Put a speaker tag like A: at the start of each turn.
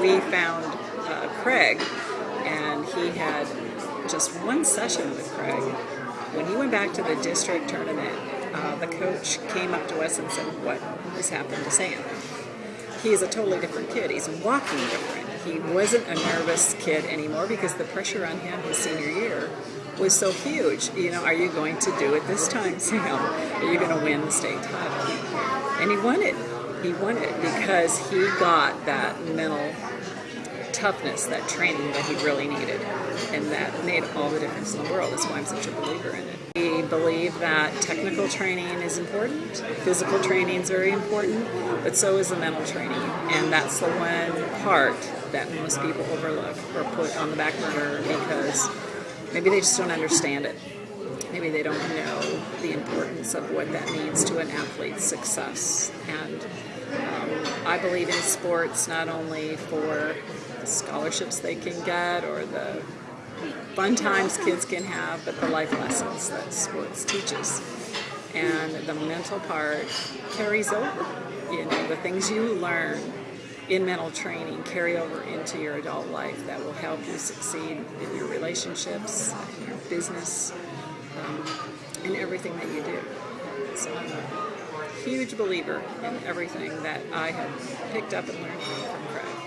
A: We found uh, Craig, and he had just one session with Craig. When he went back to the district tournament, uh, the coach came up to us and said, what has happened to Sam? He is a totally different kid. He's walking different. He wasn't a nervous kid anymore because the pressure on him his senior year was so huge. You know, are you going to do it this time, Sam? Are you going to win the state title? And he won it. He won it because he got that mental toughness, that training that he really needed. And that made all the difference in the world. That's why I'm such a believer in it. We believe that technical training is important, physical training is very important, but so is the mental training. And that's the one part that most people overlook or put on the back burner because maybe they just don't understand it. Maybe they don't know the importance of what that means to an athlete's success. And um, I believe in sports not only for the scholarships they can get or the fun times kids can have, but the life lessons that sports teaches. And the mental part carries over. You know, the things you learn in mental training carry over into your adult life that will help you succeed in your relationships, in your business, um, in everything that you do. So I'm a huge believer in everything that I have picked up and learned from Craig.